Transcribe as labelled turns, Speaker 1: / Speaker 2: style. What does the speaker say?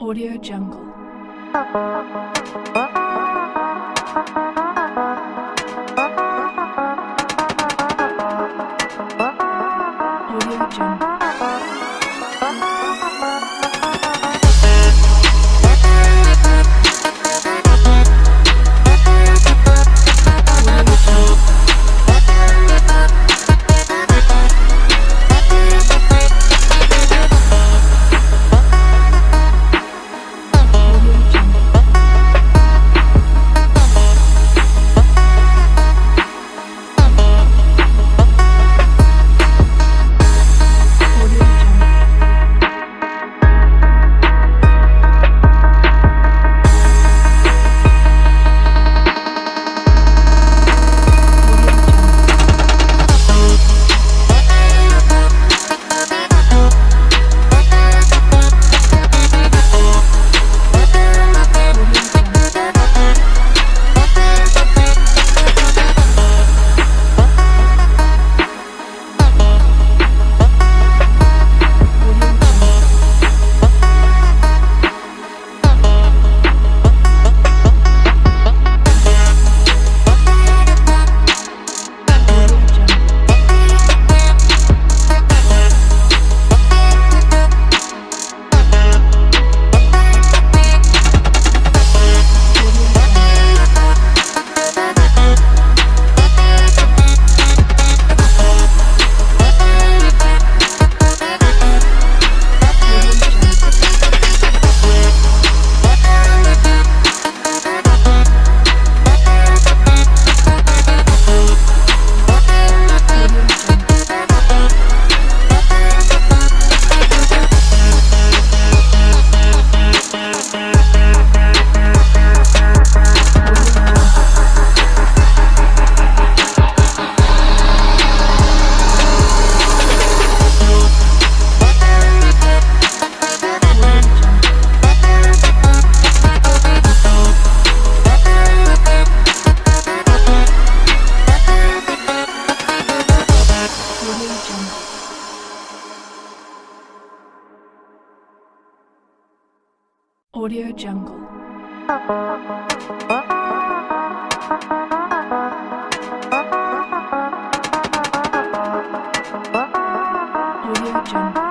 Speaker 1: Audio Jungle. Audio Jungle. Audio Jungle.